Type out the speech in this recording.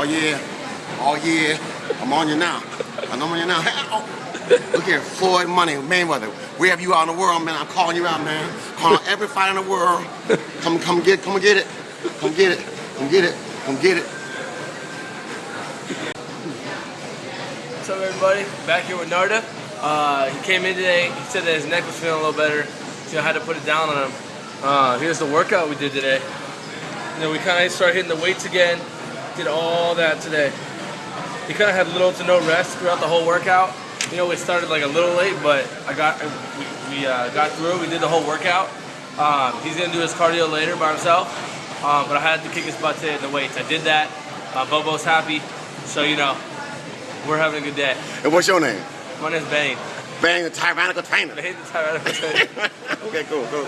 Oh yeah. Oh yeah. I'm on you now. I'm on you now. Oh. Look here, Floyd Money, Mayweather. Where have you out in the world, man? I'm calling you out, man. Calling every fight in the world. Come, come get, come and get it. Come get it. Come get it. Come get it. What's up, everybody? Back here with Narda. Uh, he came in today. He said that his neck was feeling a little better, so I had to put it down on him. Uh, here's the workout we did today. You know, we kind of started hitting the weights again. Did all that today. He kind of had little to no rest throughout the whole workout. You know, we started like a little late, but I got we, we uh, got through. We did the whole workout. Um, he's gonna do his cardio later by himself, um, but I had to kick his butt today in the weights. I did that. Uh, Bobo's happy, so you know, we're having a good day. And what's your name? My name's Bane. Bane the tyrannical trainer. Bane the Tyrannical Trainer. okay, cool, cool.